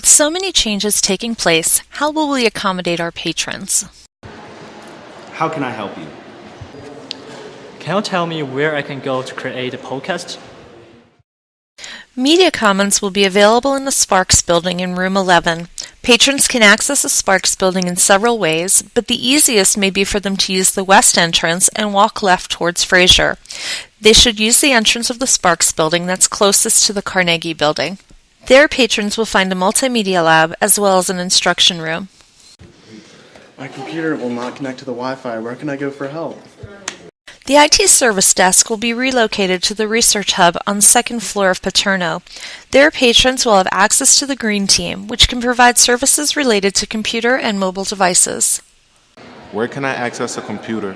so many changes taking place, how will we accommodate our patrons? How can I help you? Can you tell me where I can go to create a podcast? Media Commons will be available in the Sparks building in room 11. Patrons can access the Sparks building in several ways, but the easiest may be for them to use the west entrance and walk left towards Fraser. They should use the entrance of the Sparks building that's closest to the Carnegie building. There, patrons will find a multimedia lab as well as an instruction room. My computer will not connect to the Wi-Fi. Where can I go for help? The IT service desk will be relocated to the research hub on the second floor of Paterno. There, patrons will have access to the Green Team, which can provide services related to computer and mobile devices. Where can I access a computer?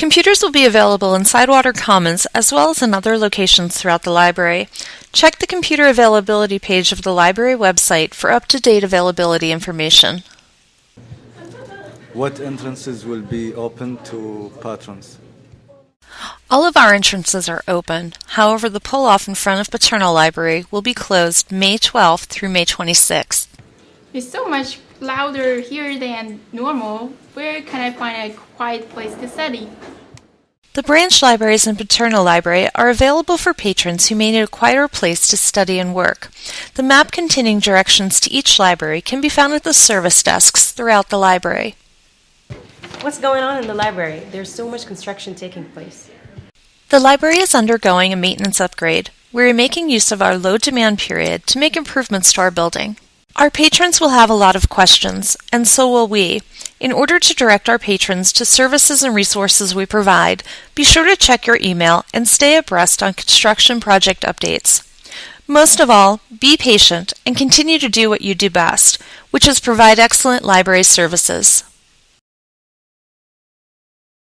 Computers will be available in Sidewater Commons as well as in other locations throughout the library. Check the computer availability page of the library website for up-to-date availability information. What entrances will be open to patrons? All of our entrances are open. However, the pull-off in front of Paterno Library will be closed May 12th through May 26th. It's so much louder here than normal. Where can I find a quiet place to study? The branch libraries and Paterno Library are available for patrons who may need a quieter place to study and work. The map containing directions to each library can be found at the service desks throughout the library. What's going on in the library? There's so much construction taking place. The library is undergoing a maintenance upgrade. We are making use of our low demand period to make improvements to our building. Our patrons will have a lot of questions, and so will we. In order to direct our patrons to services and resources we provide, be sure to check your email and stay abreast on construction project updates. Most of all, be patient and continue to do what you do best, which is provide excellent library services.